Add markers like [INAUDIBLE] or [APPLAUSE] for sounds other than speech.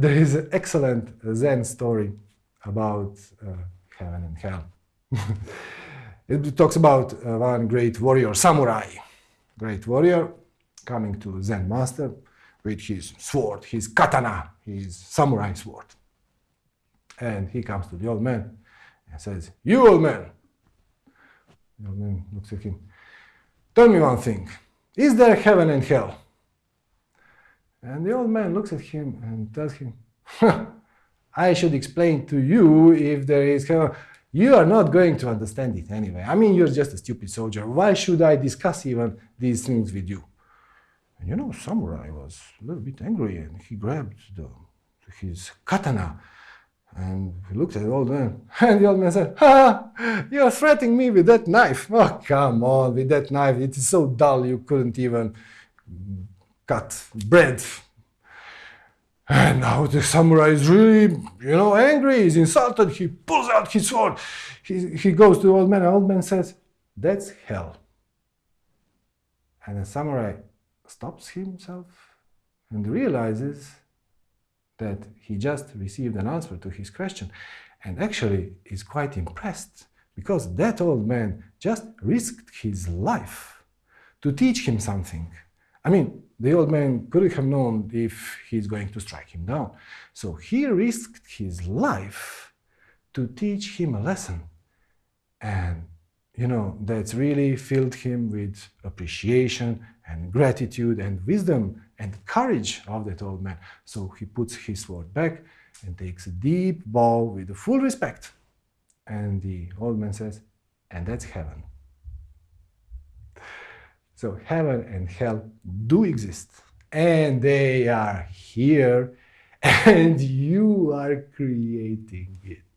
there is an excellent Zen story about uh, heaven and hell. [LAUGHS] it talks about uh, one great warrior, samurai, great warrior, coming to Zen master with his sword, his katana, his samurai sword. And he comes to the old man and says, You old man. The old man looks at him. Tell me one thing. Is there heaven and hell? And the old man looks at him and tells him, I should explain to you if there is. You are not going to understand it anyway. I mean, you're just a stupid soldier. Why should I discuss even these things with you? And you know, Samurai was a little bit angry and he grabbed the, his katana and he looked at the old man. [LAUGHS] And the old man said, Ha! You're threatening me with that knife. Oh, come on, with that knife. It is so dull you couldn't even cut bread. And now the samurai is really, you know, angry. He's insulted. He pulls out his sword. He, he goes to the old man. The old man says, That's hell. And the samurai stops himself and realizes that he just received an answer to his question and actually is quite impressed because that old man just risked his life to teach him something. I mean, the old man couldn't have known if he's going to strike him down. So he risked his life to teach him a lesson. And, you know, that's really filled him with appreciation and gratitude and wisdom and courage of that old man. So he puts his sword back and takes a deep bow with full respect. And the old man says, and that's heaven. So heaven and hell do exist and they are here [LAUGHS] and you are creating it.